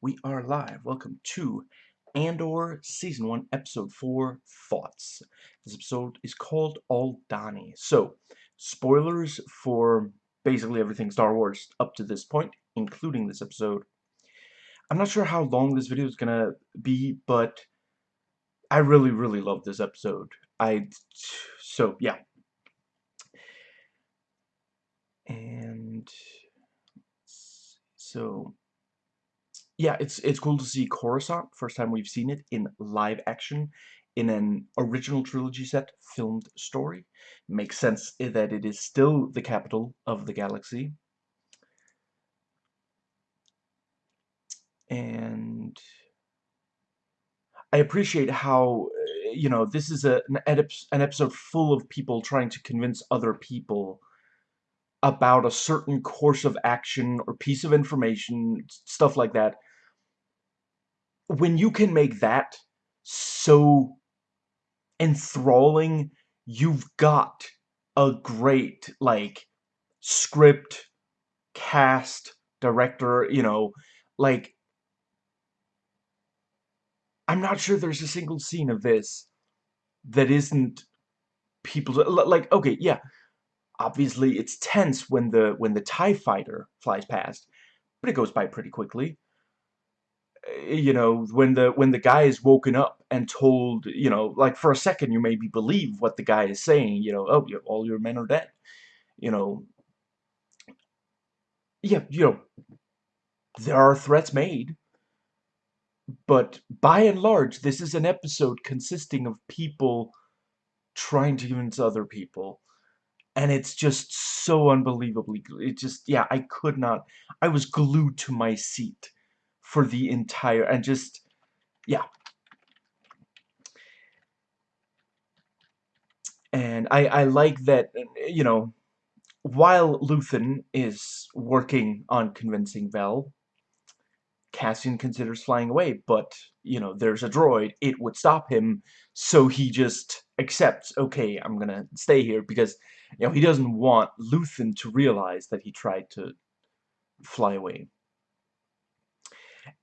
We are live. Welcome to Andor Season 1, Episode 4, Thoughts. This episode is called Aldhani. So, spoilers for basically everything Star Wars up to this point, including this episode. I'm not sure how long this video is gonna be, but I really, really love this episode. I, so, yeah. And, so, yeah, it's it's cool to see Coruscant. First time we've seen it in live action in an original trilogy set filmed story. Makes sense that it is still the capital of the galaxy. And I appreciate how, eh, you know, this is a, an, an episode full of people trying to convince other people about a certain course of action or piece of information, stuff like that, when you can make that so enthralling, you've got a great, like, script, cast, director, you know, like, I'm not sure there's a single scene of this that isn't people, like, okay, yeah, obviously it's tense when the, when the TIE fighter flies past, but it goes by pretty quickly you know when the when the guy is woken up and told you know like for a second you maybe believe what the guy is saying you know oh all your men are dead you know. Yeah you know there are threats made but by and large this is an episode consisting of people trying to convince other people and it's just so unbelievably it just yeah I could not I was glued to my seat for the entire and just yeah. And I I like that you know while Luthen is working on convincing Vel Cassian considers flying away but you know there's a droid it would stop him. So he just accepts okay I'm gonna stay here because you know he doesn't want Luthen to realize that he tried to fly away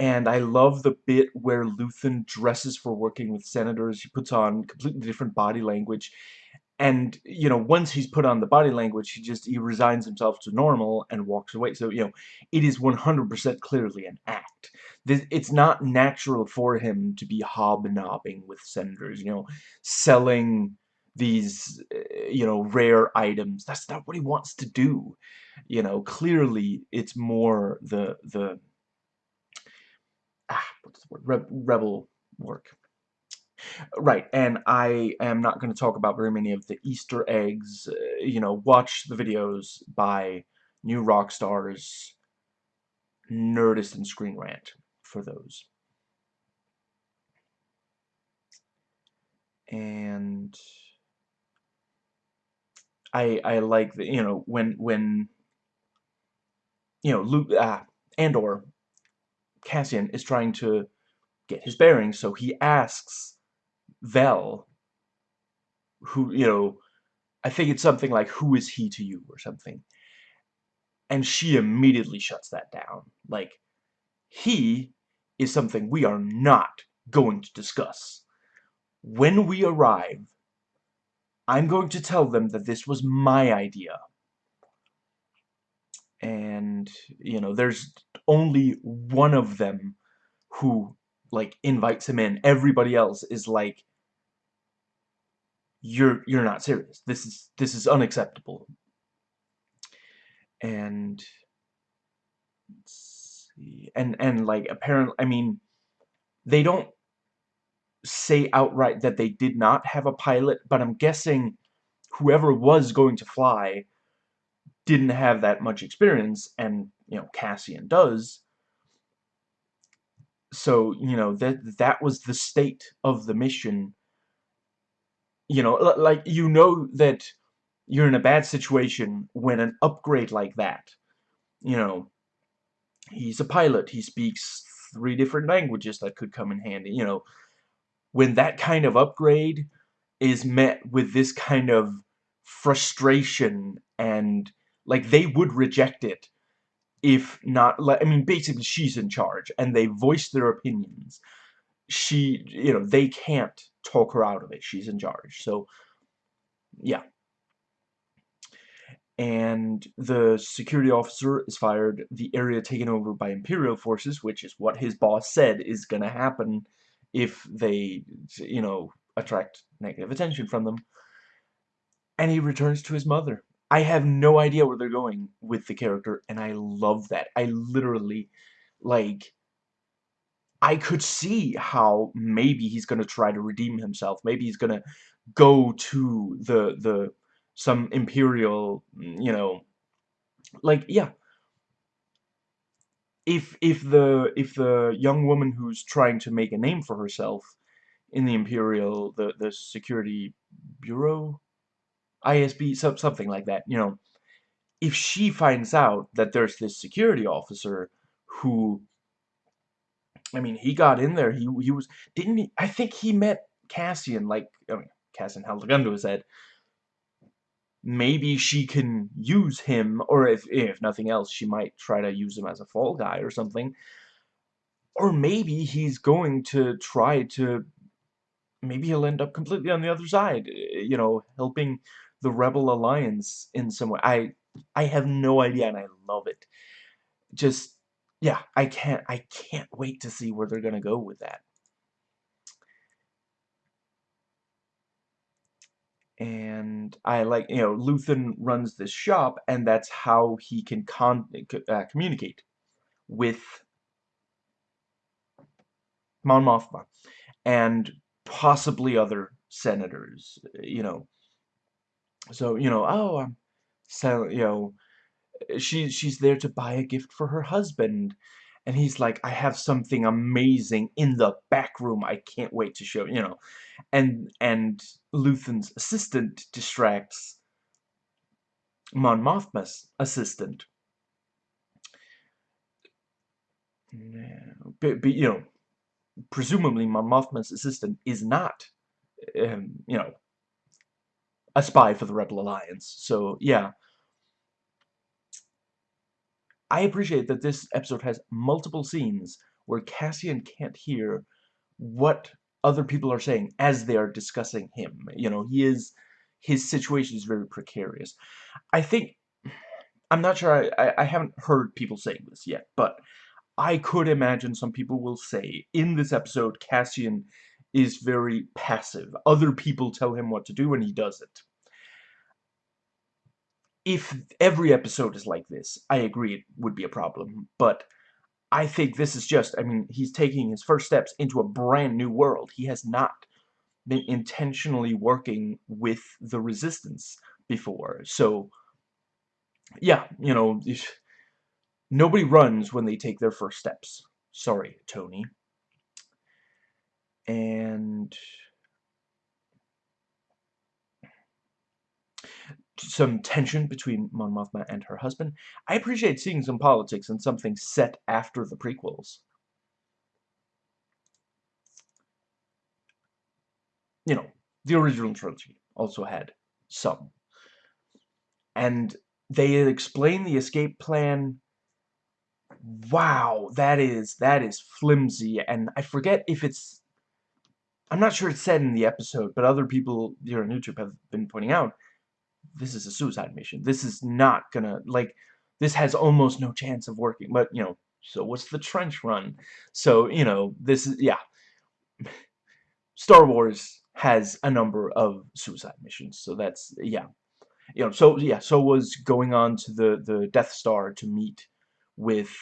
and I love the bit where Luthen dresses for working with senators. He puts on completely different body language. And, you know, once he's put on the body language, he just, he resigns himself to normal and walks away. So, you know, it is 100% clearly an act. It's not natural for him to be hobnobbing with senators, you know, selling these, eh, you know, rare items. That's not what he wants to do. You know, clearly it's more the, the word? Re rebel work. Right, and I am not going to talk about very many of the Easter eggs. Uh, you know, watch the videos by New Rockstars, Nerdist, and Screen Rant for those. And I I like the you know when when you know Luke ah Andor Cassian is trying to get his bearings, so he asks Vel, who, you know, I think it's something like, who is he to you, or something. And she immediately shuts that down. Like, he is something we are not going to discuss. When we arrive, I'm going to tell them that this was my idea and you know there's only one of them who like invites him in. Everybody else is like you're you're not serious. This is this is unacceptable. And and and like apparently I mean they don't say outright that they did not have a pilot but I'm guessing whoever was going to fly didn't have that much experience, and, you know, Cassian does. So, you know, that, that was the state of the mission. You know, like, you know that you're in a bad situation when an upgrade like that, you know, he's a pilot, he speaks three different languages that could come in handy, you know, when that kind of upgrade is met with this kind of frustration and like, they would reject it if not, Like, I mean, basically she's in charge, and they voice their opinions. She, you know, they can't talk her out of it. She's in charge. So, yeah. And the security officer is fired, the area taken over by Imperial forces, which is what his boss said is gonna happen if they, you know, attract negative attention from them. And he returns to his mother. I have no idea where they're going with the character, and I love that. I literally, like, I could see how maybe he's gonna try to redeem himself. Maybe he's gonna go to the the some imperial, you know, like yeah. If if the if the young woman who's trying to make a name for herself in the imperial the the security bureau ISB, so, something like that, you know, if she finds out that there's this security officer who, I mean, he got in there, he, he was, didn't he, I think he met Cassian, like, I mean, Cassian held a gun to his head, maybe she can use him, or if, if nothing else, she might try to use him as a fall guy or something, or maybe he's going to try to, maybe he'll end up completely on the other side, you know, helping the Rebel Alliance in some way. I I have no idea, and I love it. Just yeah, I can't I can't wait to see where they're gonna go with that. And I like, you know, Luthen runs this shop, and that's how he can con uh, communicate with Mon Mothma and possibly other senators, you know. So, you know, oh, I'm so, you know, she, she's there to buy a gift for her husband. And he's like, I have something amazing in the back room. I can't wait to show, you know. And, and Luthen's assistant distracts Mon Mothma's assistant. But, but, you know, presumably Mon Mothma's assistant is not, um, you know, a spy for the Rebel Alliance. So, yeah. I appreciate that this episode has multiple scenes where Cassian can't hear what other people are saying as they are discussing him. You know, he is, his situation is very precarious. I think, I'm not sure, I, I, I haven't heard people saying this yet, but I could imagine some people will say, in this episode, Cassian is very passive. Other people tell him what to do and he does it. If every episode is like this, I agree it would be a problem, but I think this is just, I mean, he's taking his first steps into a brand new world. He has not been intentionally working with the resistance before. So, yeah, you know, nobody runs when they take their first steps. Sorry, Tony and some tension between Mon Mothma and her husband. I appreciate seeing some politics and something set after the prequels. You know, the original trilogy also had some. And they explain the escape plan. Wow, that is, that is flimsy. And I forget if it's I'm not sure it's said in the episode, but other people here on YouTube have been pointing out, this is a suicide mission. This is not gonna, like, this has almost no chance of working. But, you know, so what's the trench run? So, you know, this is, yeah. Star Wars has a number of suicide missions, so that's, yeah. You know, so, yeah, so was going on to the, the Death Star to meet with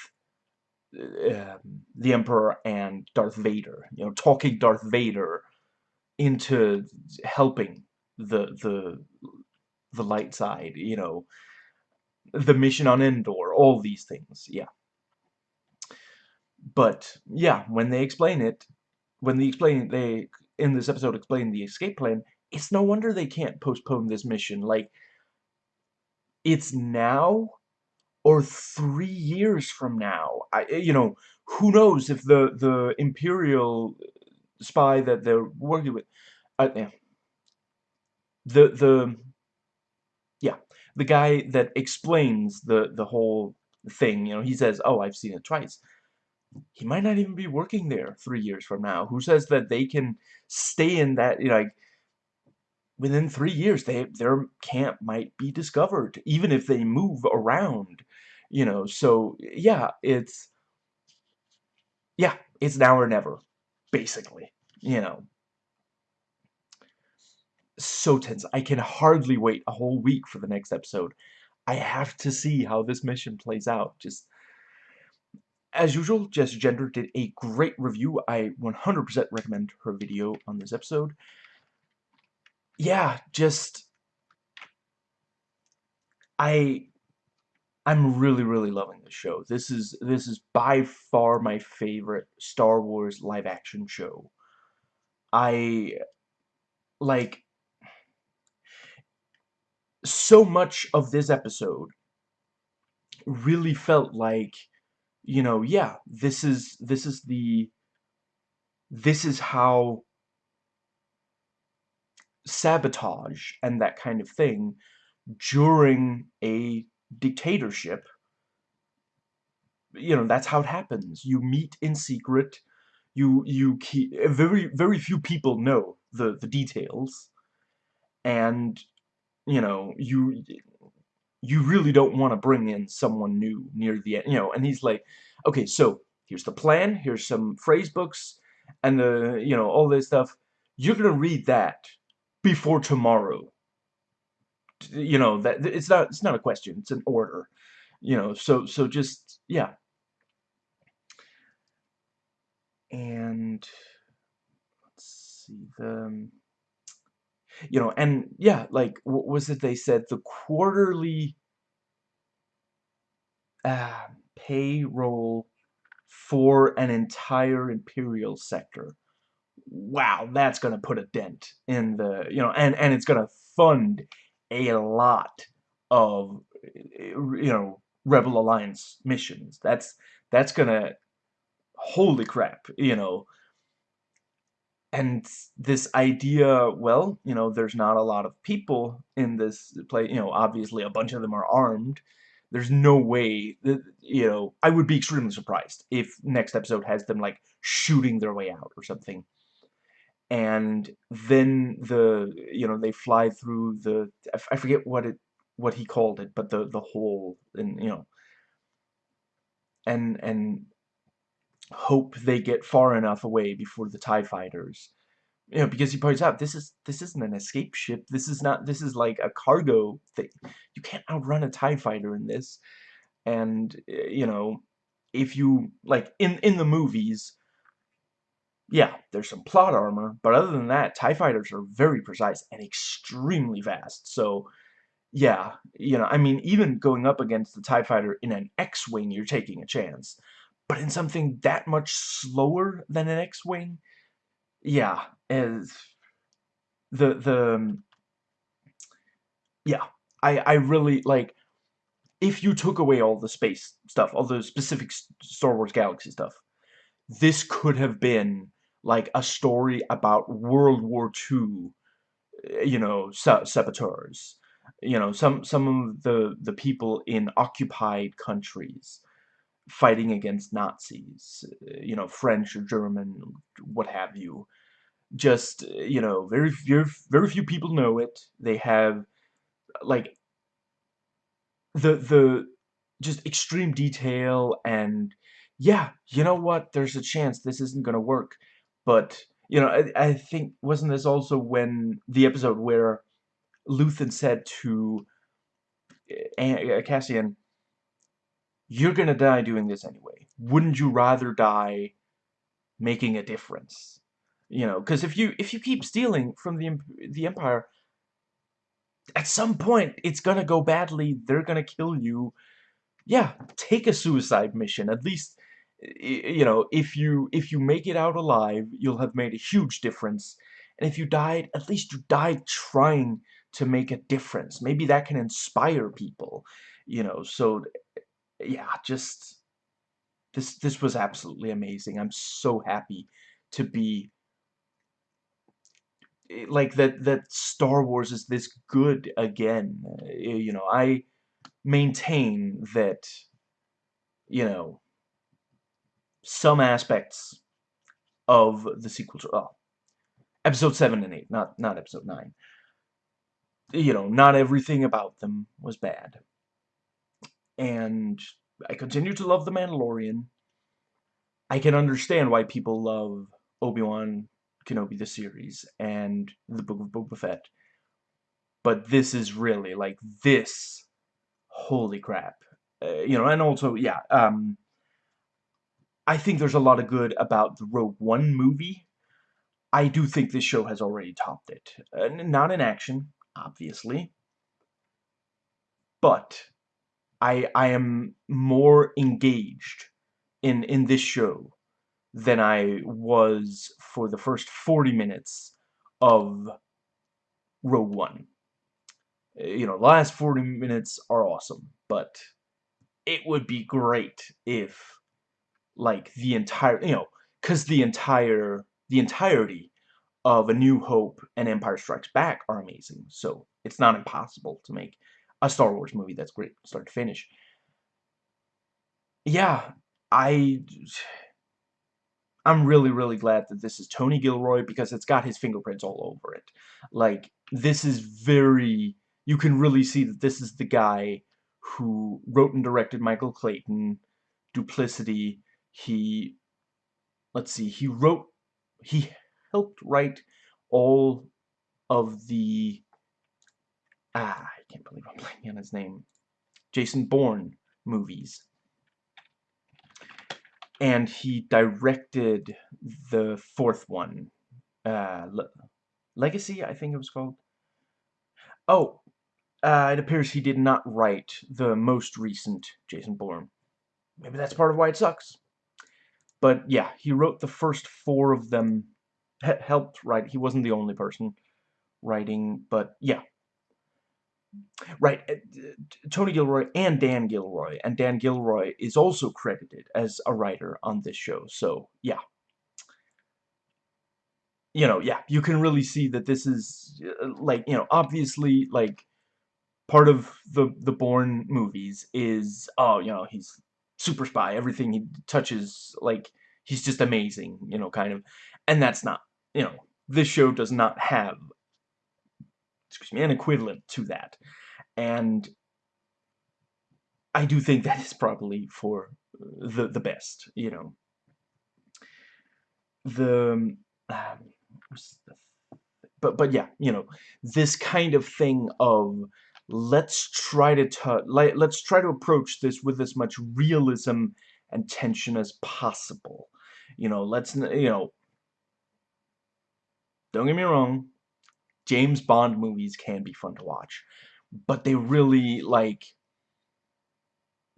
uh, the Emperor and Darth Vader. You know, talking Darth Vader into helping the the the light side. You know, the mission on Endor. All these things. Yeah. But yeah, when they explain it, when they explain they in this episode explain the escape plan, it's no wonder they can't postpone this mission. Like, it's now or three years from now. I, eh, you know, who knows if the the imperial spy that they're working with, uh, yeah, the the yeah, the guy that explains the the whole thing. You know, he says, "Oh, I've seen it twice." He might not even be working there three years from now. Who says that they can stay in that? You know, like within three years, they their camp might be discovered, even if they move around. You know, so yeah, it's yeah, it's now or never, basically. You know, so tense. I can hardly wait a whole week for the next episode. I have to see how this mission plays out. Just as usual, Jess Gender did a great review. I 100% recommend her video on this episode. Yeah, just I I'm really really loving the show. This is this is by far my favorite Star Wars live action show. I like so much of this episode really felt like you know yeah this is this is the this is how sabotage and that kind of thing during a dictatorship you know that's how it happens you meet in secret you you keep very very few people know the the details and you know, you you really don't want to bring in someone new near the end, you know, and he's like, okay, so here's the plan, here's some phrase books, and the, you know, all this stuff. You're gonna read that before tomorrow. You know, that it's not it's not a question, it's an order. You know, so so just yeah. And let's see the you know, and yeah, like, what was it they said? The quarterly uh, payroll for an entire Imperial sector. Wow, that's to put a dent in the, you know, and, and it's to fund a lot of, you know, Rebel Alliance missions. That's, that's to, holy crap, you know, and this idea, well, you know, there's not a lot of people in this play, you know, obviously a bunch of them are armed. There's no way that, you know, I would be extremely surprised if next episode has them, like, shooting their way out or something. And then the, you know, they fly through the, I forget what it, what he called it, but the, the hole, and, you know, and, and hope they get far enough away before the TIE fighters. You know, because he points out this is this isn't an escape ship. This is not this is like a cargo thing. You can't outrun a TIE fighter in this. And eh, you know, if you like in in the movies, yeah, there's some plot armor, but other than that, TIE fighters are very precise and extremely fast. So yeah, you know, I mean, even going up against the TIE fighter in an X-Wing, you're taking a chance. But in something that much slower than an X-Wing, yeah, as the, the, um, yeah, I, I really, like, if you took away all the space stuff, all the specific Star Wars Galaxy stuff, this could have been, like, a story about World War II, eh, you know, saboteurs. You know, some, some of the, the people in occupied countries fighting against Nazis, uh, you know, French or German, what have you. Just, uh, you know, very, very, very few people know it. They have, like, the, the, just extreme detail and, yeah, you know what, there's a chance this isn't gonna work. But, you know, I, I think, wasn't this also when, the episode where Luthen said to uh, Cassian, you're gonna die doing this anyway. Wouldn't you rather die making a difference? You know, because if you if you keep stealing from the the Empire, at some point it's gonna go badly. They're gonna kill you. Yeah, take a suicide mission. At least, you know, if you if you make it out alive, you'll have made a huge difference. And if you died, at least you died trying to make a difference. Maybe that can inspire people, you know. So yeah, just this this was absolutely amazing. I'm so happy to be eh, like that that Star Wars is this good again. Eh, you know, I maintain that you know, some aspects of the sequel to, oh, episode 7 and 8, not, not episode 9. You know, not everything about them was bad. And I continue to love The Mandalorian. I can understand why people love Obi-Wan Kenobi the series and the Book of Boba Fett. But this is really, like, this, holy crap. Uh, you know, and also, yeah, um, I think there's a lot of good about the Rogue One movie. I do think this show has already topped it. Uh, not in action, obviously. But I I am more engaged in in this show than I was for the first 40 minutes of Rogue One. Uh, you know, the last 40 minutes are awesome, but it would be great if like the entire, you know, cuz the entire the entirety of A New Hope and Empire Strikes Back are amazing. So, it's not impossible to make a Star Wars movie that's great start to finish. Yeah, I I'm really, really glad that this is Tony Gilroy because it's got his fingerprints all over it. Like, this is very... You can really see that this is the guy who wrote and directed Michael Clayton, Duplicity. He... Let's see, he wrote... He helped write all of the... Ah, I can't believe I'm blanking on his name. Jason Bourne movies and he directed the fourth one, uh, Le Legacy, I think it was called. Oh, uh, it appears he did not write the most recent Jason Bourne. Maybe that's part of why it sucks. But yeah, he wrote the first four of them, helped write. He wasn't the only person writing, but yeah, Right, uh, Tony Gilroy and Dan Gilroy, and Dan Gilroy is also credited as a writer on this show, so, yeah. You know, yeah, you can really see that this is, uh, like, you know, obviously, like, part of the, the Bourne movies is, oh, you know, he's super spy, everything he touches, like, he's just amazing, you know, kind of, and that's not, you know, this show does not have excuse me, an equivalent to that. And I do think that is probably for the the best, you know. The, um, but but yeah, you know, this kind of thing of let's try to let, let's try to approach this with as much realism and tension as possible. You know, let's you know. Don't get me wrong, James Bond movies can be fun to watch, but they really, like,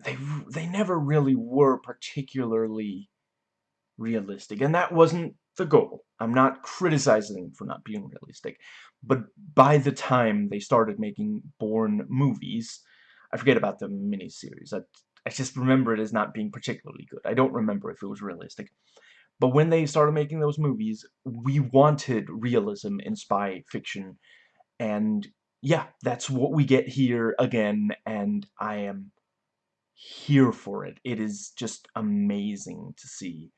they, they never really were particularly realistic, and that wasn't the goal. I'm not criticizing for not being realistic, but by the time they started making Bourne movies, I forget about the miniseries. I, I just remember it as not being particularly good. I don't remember if it was realistic. But when they started making those movies, we wanted realism in spy fiction. And yeah, that's what we get here again, and I am here for it. It is just amazing to see.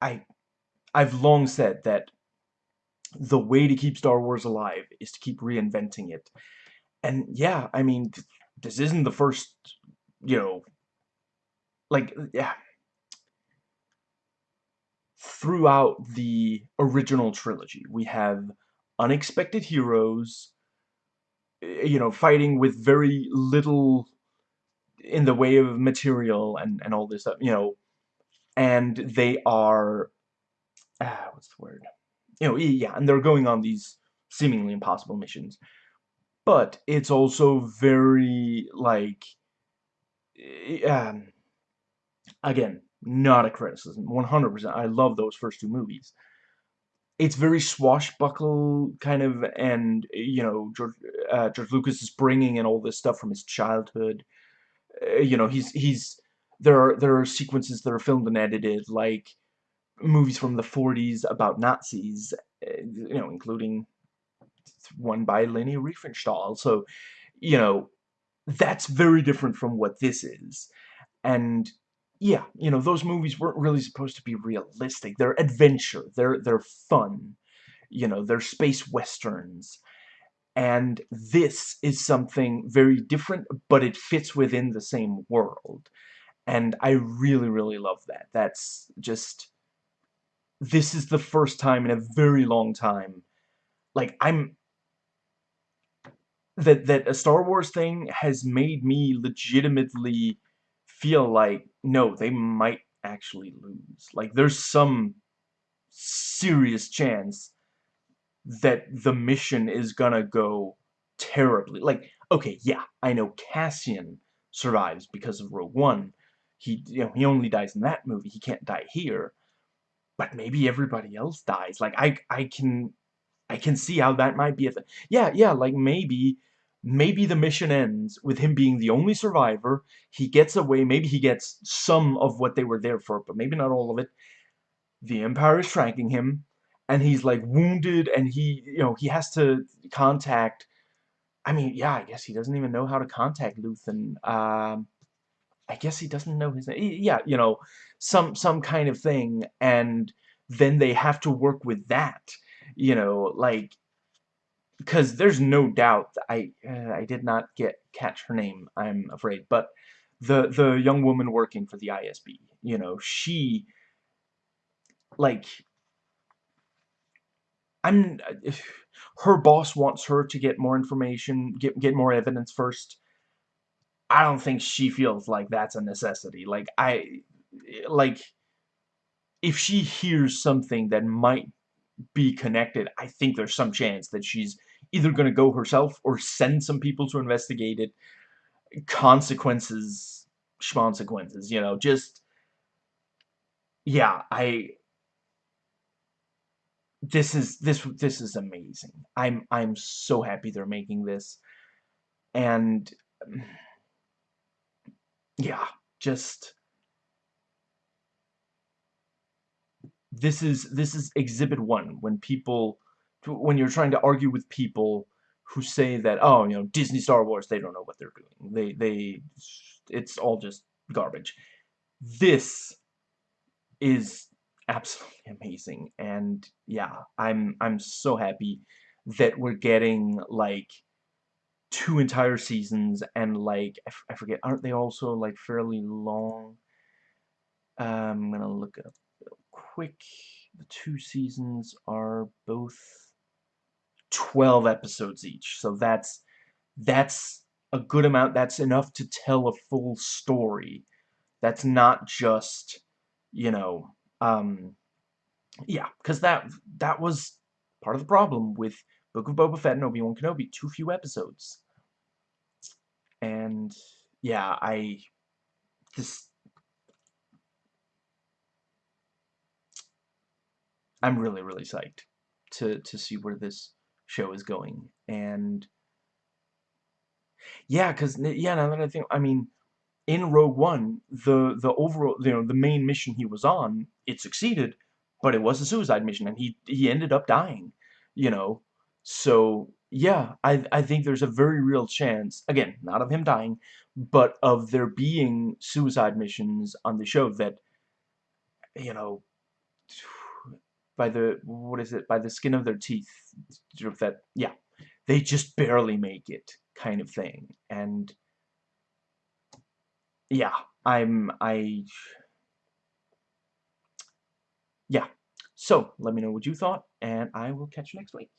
I, I've long said that the way to keep Star Wars alive is to keep reinventing it. And yeah, I mean, this isn't the first, you know, like, yeah, throughout the original trilogy. We have unexpected heroes, eh, you know, fighting with very little in the way of material and, and all this stuff, you know, and they are, ah, what's the word? You know, yeah, and they're going on these seemingly impossible missions. But it's also very, like, um, again, not a criticism. 100%. I love those first two movies. It's very swashbuckle kind of, and, you know, George, uh, George Lucas is bringing in all this stuff from his childhood. Uh, you know, he's, he's, there are, there are sequences that are filmed and edited, like movies from the 40s about Nazis, uh, you know, including one by Leni Riefenstahl. So, you know, that's very different from what this is. And yeah, you know, those movies weren't really supposed to be realistic. They're adventure. They're they're fun. You know, they're space westerns. And this is something very different, but it fits within the same world. And I really, really love that. That's just... This is the first time in a very long time. Like, I'm... That, that a Star Wars thing has made me legitimately feel like, no, they might actually lose. Like, there's some serious chance that the mission is gonna go terribly. Like, okay, yeah, I know Cassian survives because of Rogue One. He, you know, he only dies in that movie. He can't die here. But maybe everybody else dies. Like, I, I can, I can see how that might be a thing. Yeah, yeah, like, maybe, maybe the mission ends with him being the only survivor. He gets away. Maybe he gets some of what they were there for, but maybe not all of it. The Empire is tracking him and he's like wounded and he you know he has to contact I mean yeah I guess he doesn't even know how to contact Luthen um I guess he doesn't know his name yeah you know some some kind of thing and then they have to work with that you know like because there's no doubt I uh, I did not get catch her name I'm afraid but the the young woman working for the ISB you know she like I'm her boss wants her to get more information, get get more evidence first. I don't think she feels like that's a necessity. Like I like if she hears something that might be connected, I think there's some chance that she's either going to go herself or send some people to investigate it. Consequences, schmonsequences, you know, just yeah, I this is this this is amazing. I'm I'm so happy they're making this, and yeah, just this is this is exhibit one when people when you're trying to argue with people who say that oh you know Disney Star Wars they don't know what they're doing. They they it's all just garbage. This is absolutely amazing and yeah i'm i'm so happy that we're getting like two entire seasons and like I, forget aren't they also like fairly long um, I'm gonna look up quick the two seasons are both 12 episodes each so that's that's a good amount that's enough to tell a full story that's not just you know um, yeah, because that that was part of the problem with Book of Boba Fett and Obi-Wan Kenobi. Too few episodes. And, yeah, I... This... I'm really, really psyched to, to see where this show is going. And... Yeah, because, yeah, now that I think, I mean, in Rogue One, the the overall, you know, the main mission he was on, it succeeded, but it was a suicide mission, and he he ended up dying, you know. So yeah, I I think there's a very real chance, again, not of him dying, but of there being suicide missions on the show that, you know, by the what is it? By the skin of their teeth, that yeah, they just barely make it, kind of thing, and yeah, I'm, I, yeah. So, let me know what you thought, and I will catch you next week.